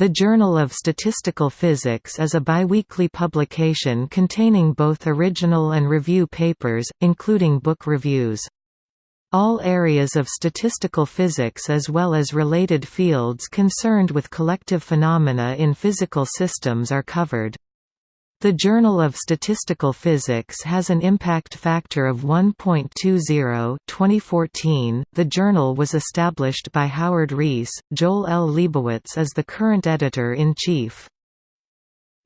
The Journal of Statistical Physics is a biweekly publication containing both original and review papers, including book reviews. All areas of statistical physics as well as related fields concerned with collective phenomena in physical systems are covered. The Journal of Statistical Physics has an impact factor of 1.20 2014. The journal was established by Howard Reiss. Joel L. Lebowitz is the current editor-in-chief.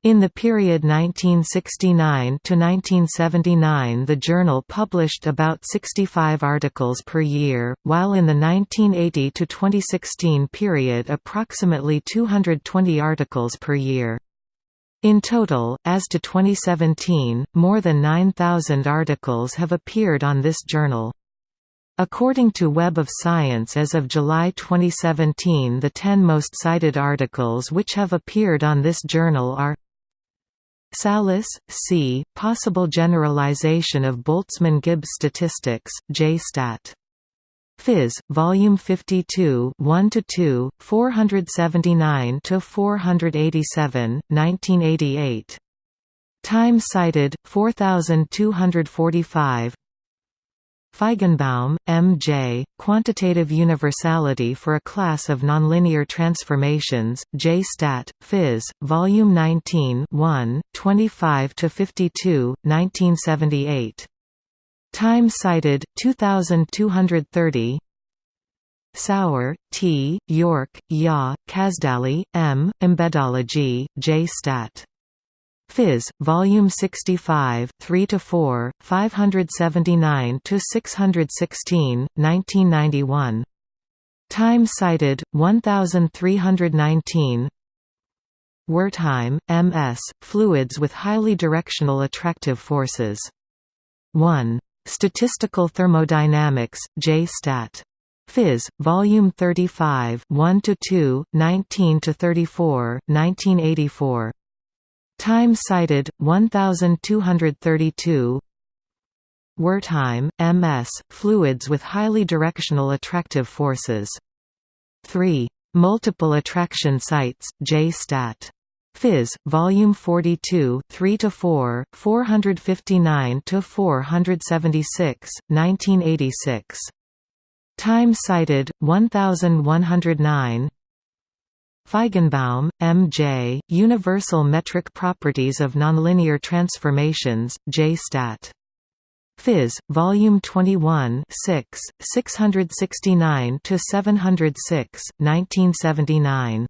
In the period 1969 to 1979 the journal published about 65 articles per year, while in the 1980 to 2016 period approximately 220 articles per year. In total, as to 2017, more than 9,000 articles have appeared on this journal. According to Web of Science as of July 2017 the 10 most cited articles which have appeared on this journal are Tsallis, C., Possible Generalization of Boltzmann-Gibbs Statistics, JSTAT Phys. Volume 52, 1 to 2, 479 to 487, 1988. Time cited 4245. Feigenbaum, M. J., Quantitative Universality for a Class of Nonlinear Transformations, J. Stat, Phys., Volume 19 1, 25–52, 1978. Time cited 2230 Sauer, T., Yorke, Ya, Casdagli, M., Embedology, J. Stat. Phys. Volume 65, 3–4, 579–616, 1991. Time cited, 1319 Wertheim, M.S., Fluids with Highly Directional Attractive Forces. 1. Statistical Thermodynamics, J. Stat. Phys. Volume 35 1–2, 19–34, 1984. Time cited, 1232 Wertheim, M.S., Fluids with Highly Directional Attractive Forces. 3. Multiple Attraction Sites, J. Stat. Phys. Volume 42, 3 to 4, 459 to 476, 1986. Time cited 1109. Feigenbaum, M. J., Universal Metric Properties of Nonlinear Transformations, J. Stat. Phys. Volume 21 6, 669 to 706, 1979.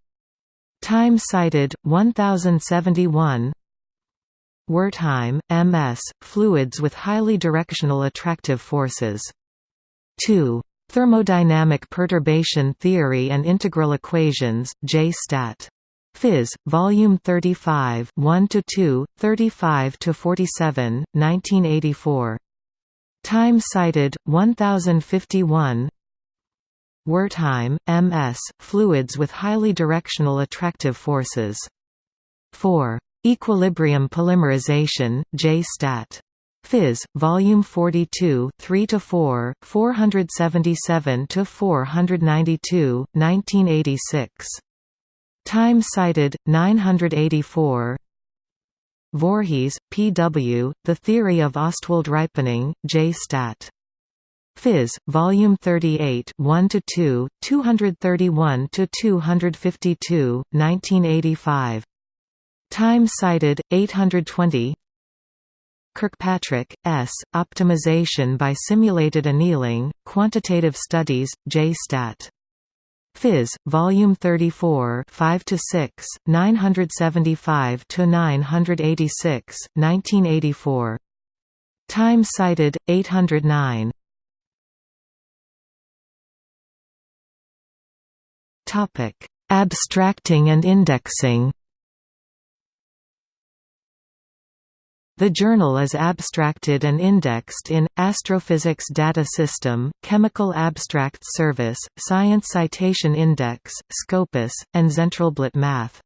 Time cited 1071 Wertheim, M.S., Fluids with highly directional attractive forces. 2. Thermodynamic perturbation theory and integral equations, J. Stat. Phys. Volume 35 1–2, 35–47, 1984. Time cited, 1051 Wertheim, M.S., Fluids with highly directional attractive forces. 4. Equilibrium polymerization, J. Stat. Phys. Volume 42 3 to 4, 477 to 492, 1986. Time cited, 984 Voorhees, P. W., The Theory of Ostwald Ripening, J. Stat. Phys. Volume 38 1 to 2, 231 to 252, 1985. Time cited 820. Kirkpatrick, S. Optimization by Simulated Annealing, Quantitative Studies, J. Stat. Phys. Volume 34 5 to 6, 975 to 986, 1984. Time cited 809. Topic: Abstracting and indexing. The journal is abstracted and indexed in, Astrophysics Data System, Chemical Abstract Service, Science Citation Index, Scopus, and Zentralblatt Math.